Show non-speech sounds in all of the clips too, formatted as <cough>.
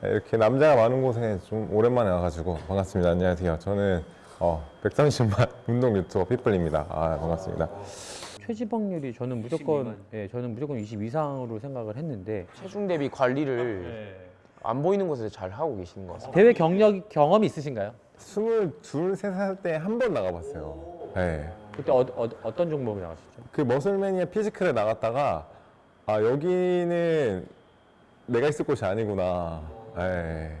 네, 이렇게 남자가 많은 곳에 좀 오랜만에 와가지고 반갑습니다. 안녕하세요. 저는 어, 130만 <laughs> 운동 유튜버 피플입니다. 아, 반갑습니다. 최지방률이 저는 무조건 예, 저는 무조건 20 이상으로 생각을 했는데 체중 대비 관리를 안 보이는 곳에서 잘 하고 계시는 것 같습니다. 대회 경력 경험이 있으신가요? 22, 3살 때 한 번 나가봤어요. 네. 그때 어, 어, 어떤 종목을 나가셨죠? 그 머슬매니아 피지컬에 나갔다가 아 여기는 내가 있을 곳이 아니구나. 네.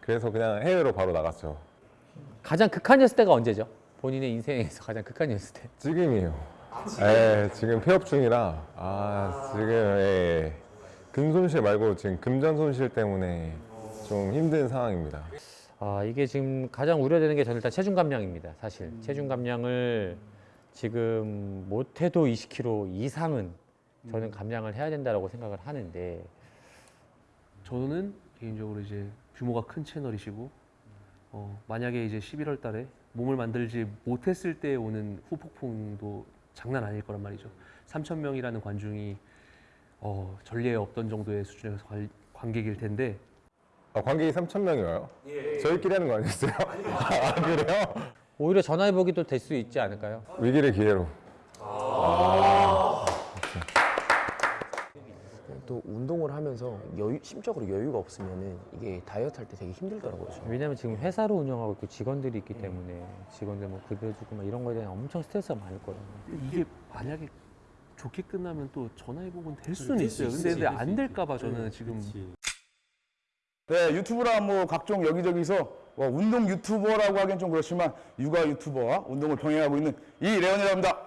그래서 그냥 해외로 바로 나갔죠. 가장 극한이었을 때가 언제죠? 본인의 인생에서 가장 극한이었을 때. 지금이요. 예, 지금 폐업 중이라 아 지금 예, 금 손실 말고 지금 금전 손실 때문에 좀 힘든 상황입니다. 아 이게 지금 가장 우려되는 게 저는 일단 체중 감량입니다. 사실 체중 감량을 지금 못해도 20kg 이상은 저는 감량을 해야 된다고 생각을 하는데 저는 개인적으로 이제 규모가 큰 채널이시고 어, 만약에 이제 11월 달에 몸을 만들지 못했을 때 오는 후폭풍도 장난 아닐 거란 말이죠. 3천 명이라는 관중이 어, 전례에 없던 정도의 수준에서 관, 관객일 텐데 아, 관객이 3천 명이 와요? 저희끼리 하는 거 아니었어요? <laughs> 아 그래요? 오히려 전화해보기도 될 수 있지 않을까요? 위기를 기회로. 또 운동을 하면서 여유, 심적으로 여유가 없으면은 이게 다이어트 할 때 되게 힘들더라고요. 저는. 왜냐면 지금 회사를 운영하고 있고 직원들이 있기 때문에 직원들 뭐 급여 주고 막 이런 거에 대한 엄청 스트레스가 많을 거예요. 이게 만약에 좋게 끝나면 또 전화해보면 될 수는 있어요. 근데, 근데 안 될까봐 저는 지금 네, 유튜브라 뭐 각종 여기저기서 뭐 운동 유튜버라고 하기엔 좀 그렇지만 육아 유튜버와 운동을 병행하고 있는 이레온이라고 합니다.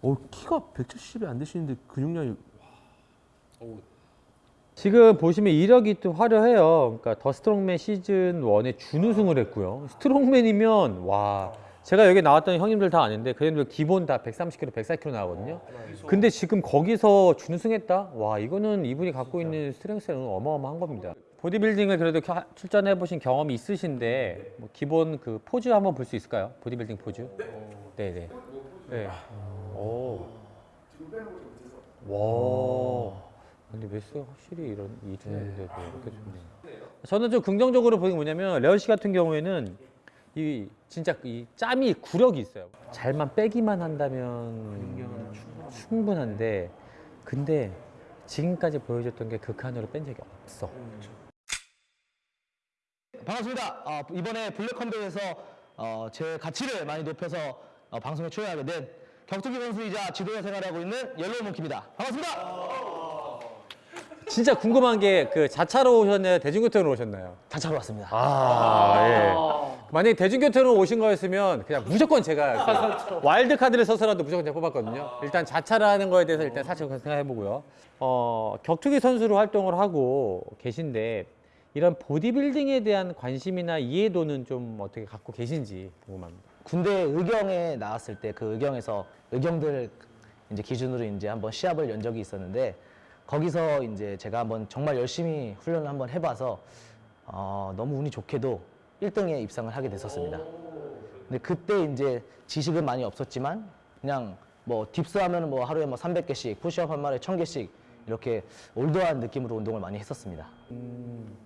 어, 키가 170이 안 되시는데 근육량이 지금 보시면 이력이 또 화려해요. 그러니까 더 스트롱맨 시즌 1에 준우승을 했고요. strongman이면 와 제가 여기 나왔던 형님들 다 아는데 그애들 기본 다 130kg, 140kg 나거든요. 근데 지금 거기서 준우승했다? 와 이거는 이분이 갖고 있는 strength는 어마어마한 겁니다. 보디빌딩을 그래도 겨- 출전해 보신 경험이 있으신데 뭐 기본 그 포즈 한번 볼 수 있을까요? 보디빌딩 포즈? 네, 네. 네. 오. 와. 근데 waist가 확실히 이런 체중인데도 이렇게 좋네요. 저는 좀 긍정적으로 보는 게 뭐냐면 레온 씨 같은 경우에는 이 진짜 이 짬이 구력이 있어요. 잘만 빼기만 한다면 충분한데 근데 지금까지 보여줬던 게 극한으로 뺀 적이 없어. 반갑습니다. 어, 이번에 블랙컴뱃에서 어, 제 가치를 많이 높여서 어, 방송에 출연하게 된 격투기 선수이자 지도자 생활하고 있는 옐로우 몽키입니다. 반갑습니다. 진짜 궁금한 게 그 자차로 오셨나요? 대중교통으로 오셨나요? 자차로 왔습니다. 아, 예. 만약에 대중교통으로 오신 거였으면 그냥 무조건 제가 와일드 카드를 써서라도 무조건 제가 뽑았거든요. 일단 자차라는 거에 대해서 일단 사실 생각해 보고요. 어, 격투기 선수로 활동을 하고 계신데 이런 보디빌딩에 대한 관심이나 이해도는 좀 어떻게 갖고 계신지 궁금합니다. 군대 의경에 나왔을 때 그 의경에서 의경들 이제 기준으로 이제 한번 시합을 연 적이 있었는데 거기서 이제 제가 한번 정말 열심히 훈련을 한번 해봐서 어, 너무 운이 좋게도 1등에 입상을 하게 됐었습니다. 근데 그때 이제 지식은 많이 없었지만 그냥 뭐 dips 하면 뭐 하루에 뭐 300개씩, 푸시업 한 마리에 1000개씩 이렇게 old한 느낌으로 운동을 많이 했었습니다.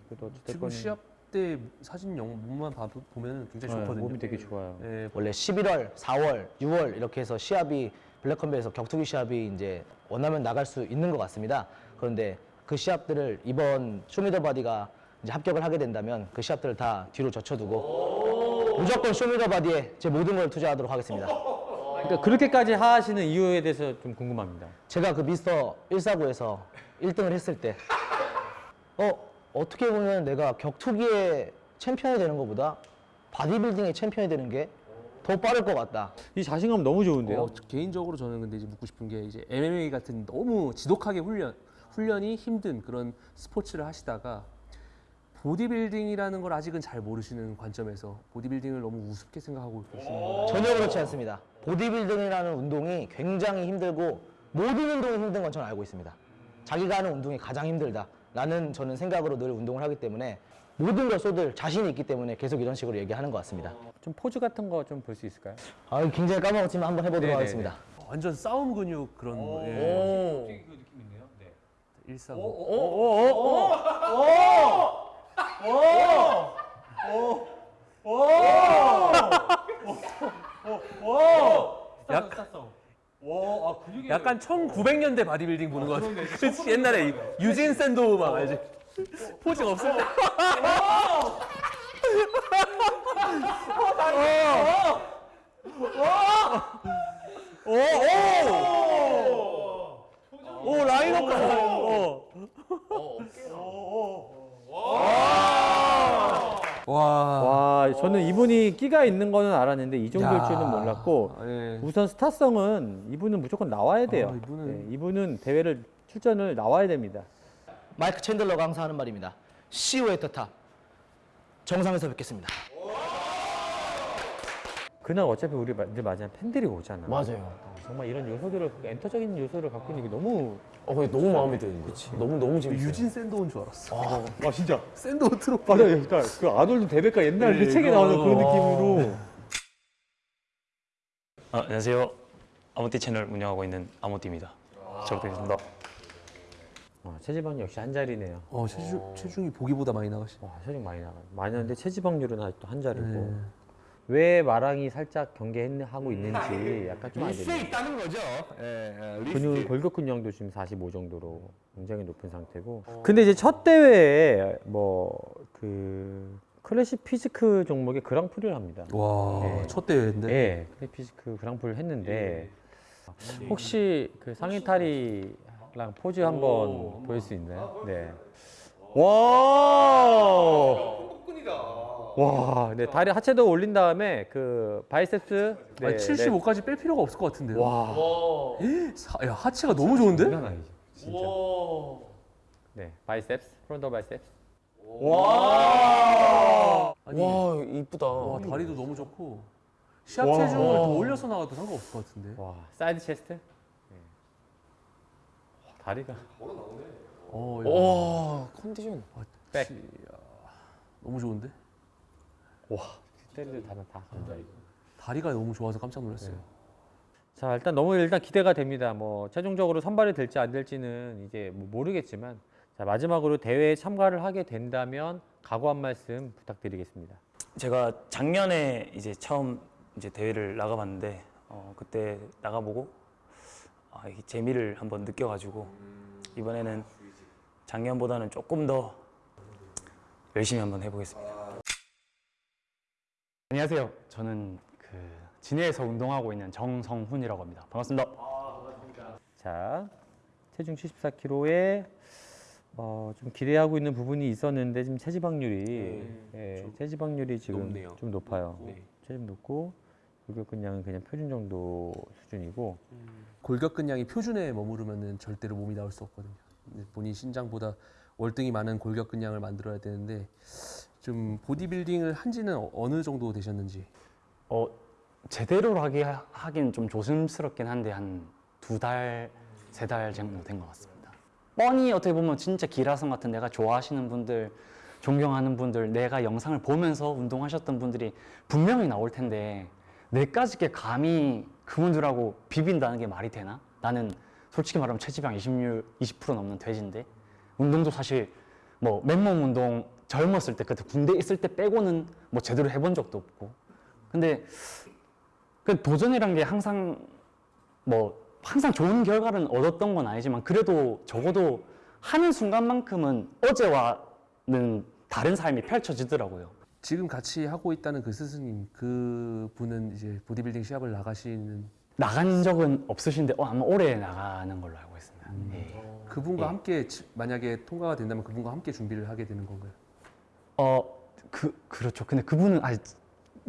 그래도 지금 어쨌든 시합 때 사진 영 몸만 봐도 보면 굉장히 네, 좋거든요. 몸이 되게 좋아요. 예, 원래 11월, 4월, 6월 이렇게 해서 시합이 블랙컴뱃에서 격투기 시합이 이제 원하면 나갈 수 있는 것 같습니다. 그런데 그 시합들을 이번 쇼미더바디가 이제 합격을 하게 된다면 그 시합들을 다 뒤로 젖혀두고 무조건 쇼미더바디에 제 모든 걸 투자하도록 하겠습니다. 그러니까 그렇게까지 하시는 이유에 대해서 좀 궁금합니다. 제가 그 미스터 149에서 1등을 했을 때 어, 어떻게 보면 내가 격투기의 챔피언이 되는 것보다 바디빌딩의 챔피언이 되는 게 더 빠를 것 같다. 이 자신감 너무 좋은데요. 어, 개인적으로 저는 근데 이제 묻고 싶은 게 이제 MMA 같은 너무 지독하게 훈련 훈련이 힘든 그런 스포츠를 하시다가 보디빌딩이라는 걸 아직은 잘 모르시는 관점에서 보디빌딩을 너무 우습게 생각하고 계시는 거예요. 전혀 그렇지 않습니다. 보디빌딩이라는 운동이 굉장히 힘들고 모든 운동이 힘든 건 저는 알고 있습니다. 자기가 하는 운동이 가장 힘들다. 라는 저는 생각으로 늘 운동을 하기 때문에 모든 걸 쏟을 자신이 있기 때문에 계속 이런 식으로 얘기하는 것 같습니다. 좀 포즈 같은 거 좀 볼 수 있을까요? 아, 굉장히 까먹었지만 한번 해보도록 네네네. 하겠습니다. 완전 싸움 근육 그런 예. 145. 약간 약간 1900년대 바디빌딩 보는 것 같아. 그치 옛날에 이 유진 샌도우 막 알지? posing 없을 때. <laughs> 오 라인업까지. 어. 와. 와, 저는 이분이 끼가 있는 거는 알았는데 이 정도일 야. 줄은 몰랐고 예. 우선 스타성은 이분은 무조건 나와야 돼요. 아, 이분은- 네, 이분은 대회를 출전을 나와야 됩니다. 마이크 챈들러가 항상 하는 말입니다. See you at the top. 정상에서 뵙겠습니다. 그날 어차피 우리 마- 이제 마지막 팬들이 오잖아. 맞아요. 정말 이런 요소들을 엔터적인 요소를 갖고 있는 게 너무 어, 근데 너무 마음에 드는 거. 너무 너무 재밌어요. 유진 샌도 온줄 알았어. 아 <laughs> 진짜 샌도 트로피. 맞아요. 그러니까 그 아놀드 데베카 옛날 그 네, 책에. 나오는 그런 느낌으로 아, 안녕하세요. 아모띠 채널 운영하고 있는 아모띠입니다. 잘 부탁드립니다. 어, 체지방 역시 한 자리네요. 어 체중 체중이 보기보다 많이 나가시. 와, 체중 많이 나가. 많이 나는데 체지방률은 아직도 한 자리고. 네. 왜 마랑이 살짝 경계하고 있는지 약간 좀안수 되네요. 있다는 거죠. 예, 예, 리스트. 근육 골격 근량도 지금 45 정도로 굉장히 높은 상태고. 근데 이제 첫 대회에 뭐그 classic physique 종목의 그랑프리를 합니다. 와, 네. 첫 대회인데. 네, 클래식 physique 그랑프리를 했는데 혹시 그 상의 탈의랑 포즈 한번 보일 수 있나요? 네. 와! 와, 네 다리 하체도 올린 다음에 그 biceps 네, 아니, 75까지 뺄 필요가 없을 것 같은데요. 네. 와, 사- 야 하체가 너무 좋은데? 장난 아니죠, 진짜. 네, biceps, front biceps. 아니, 와, 이쁘다. 와, 다리도 너무 좋고 시합 체중을 더 올려서 나가도 상관없을 것 같은데. 와, side chest. 네. 와, 다리가 어, 야, 와, 컨디션. back. 너무 좋은데? 때리들 다다 다 감자 이거. 다리가 너무 좋아서 깜짝 놀랐어요. 자 일단 너무 일단 기대가 됩니다. 뭐 최종적으로 선발이 될지 안 될지는 이제 뭐 모르겠지만 자 마지막으로 대회에 참가를 하게 된다면 각오 한 말씀 부탁드리겠습니다. 제가 작년에 이제 처음 이제 대회를 나가봤는데 어, 그때 나가보고 아, 이 재미를 한번 느껴가지고 이번에는 작년보다는 조금 더 열심히 한번 해보겠습니다. 안녕하세요. 저는 그 진해에서 운동하고 있는 정성훈이라고 합니다. 반갑습니다. 자 체중 74kg에 어, 좀 기대하고 있는 부분이 있었는데 지금 체지방률이 예, 체지방률이 지금 높네요. 좀 높아요. 네. 체중 높고 골격근량은 그냥 표준 정도 수준이고 골격근량이 표준에 머무르면은 절대로 몸이 나올 수 없거든요. 본인 신장보다 월등히 많은 골격근량을 만들어야 되는데 좀 보디빌딩을 한지는 어- 어느 정도 되셨는지. 어, 제대로 하기 하긴 좀 조심스럽긴 한데 한 두 달, 세 달 정도 된 것 같습니다. 뻔히 어떻게 보면 진짜 기라성 같은 내가 좋아하시는 분들, 존경하는 분들, 내가 영상을 보면서 운동하셨던 분들이 분명히 나올 텐데 내까지 게 감히 그분들하고 비빈다는 게 말이 되나? 나는 솔직히 말하면 체지방 20률 20% 넘는 돼지인데 운동도 사실 뭐 맨몸 운동 젊었을 때 그때 군대 있을 때 빼고는 뭐 제대로 해본 적도 없고 근데 그 도전이란 게 항상 뭐 항상 좋은 결과를 얻었던 건 아니지만 그래도 적어도 하는 순간만큼은 어제와는 다른 삶이 펼쳐지더라고요. 지금 같이 하고 있다는 그 스승님 그 분은 이제 보디빌딩 시합을 나가시는 나간 적은 없으신데 어, 아마 올해 나가는 걸로 알고 있습니다. 예. 그분과 예. 함께 지- 만약에 통과가 된다면 그분과 함께 준비를 하게 되는 건가요? 어, 그 그렇죠. 근데 그분은 아직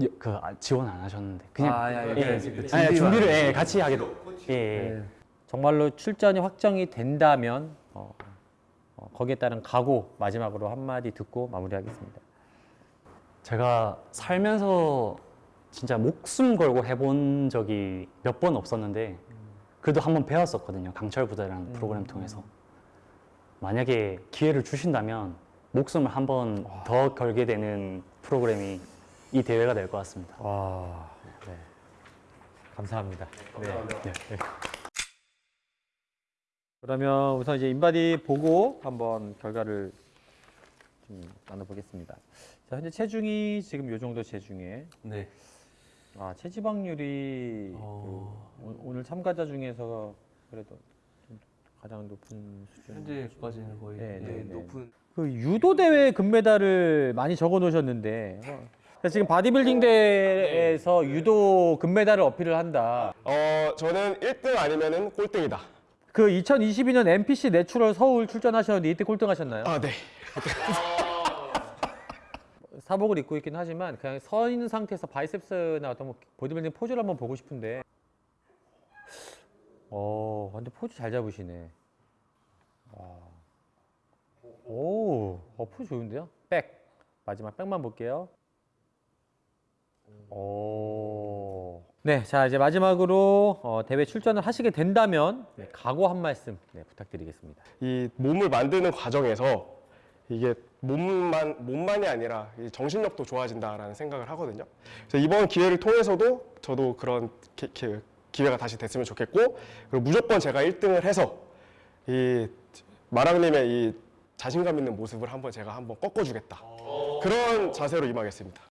여- 그 아, 지원 안 하셨는데 그냥 아, 야, 야, 예, 그 예. 아니, 준비를 예, 같이 하게 돼. 예, 예. 네. 정말로 출전이 확정이 된다면 어, 어, 거기에 따른 각오 마지막으로 한마디 듣고 마무리하겠습니다. 제가 살면서 진짜 목숨 걸고 해본 적이 몇 번 없었는데 그래도 한번 배웠었거든요. 강철 부대라는 프로그램 통해서. 만약에 기회를 주신다면 목숨을 한 번 더 걸게 되는 프로그램이 이 대회가 될 것 같습니다. 와, 네. 감사합니다. 네. 네. 그러면 우선 이제 인바디 보고 한번 결과를 좀 나눠보겠습니다. 자, 현재 체중이 지금 요 정도 체중에 네. 아, 체지방률이 어. 그 오- 오늘 참가자 중에서 그래도 좀 가장 높은 수준. 현재까지는 거의 네, 네, 네, 네. 높은 그 유도 대회 금메달을 많이 적어 놓으셨는데 어, 지금 바디빌딩 대회에서 유도 금메달을 어필을 한다. 어, 저는 1등 아니면은 꼴등이다. 그 2022년 NPC 내추럴 서울 출전하셨는데 이때 꼴등하셨나요? 아, 네. <laughs> 사복을 입고 있긴 하지만 그냥 서 있는 상태에서 biceps나 어떤 뭐 보디빌딩 포즈를 한번 보고 싶은데. 어, 완전 포즈 잘 잡으시네. 와. 오, 어, 포즈 좋은데요? 백. 마지막 백만 볼게요. 오. 네, 자 이제 마지막으로 어, 대회 출전을 하시게 된다면 네, 각오 한 말씀 네, 부탁드리겠습니다. 이 몸을 만드는 과정에서 이게 몸만 몸만이 아니라 이 정신력도 좋아진다라는 생각을 하거든요. 그래서 이번 기회를 통해서도 저도 그런 기, 기, 기회가 다시 됐으면 좋겠고 그리고 무조건 제가 1등을 해서 이 마랑님의 이 자신감 있는 모습을 한번 제가 한번 꺾어주겠다. 그런 자세로 임하겠습니다.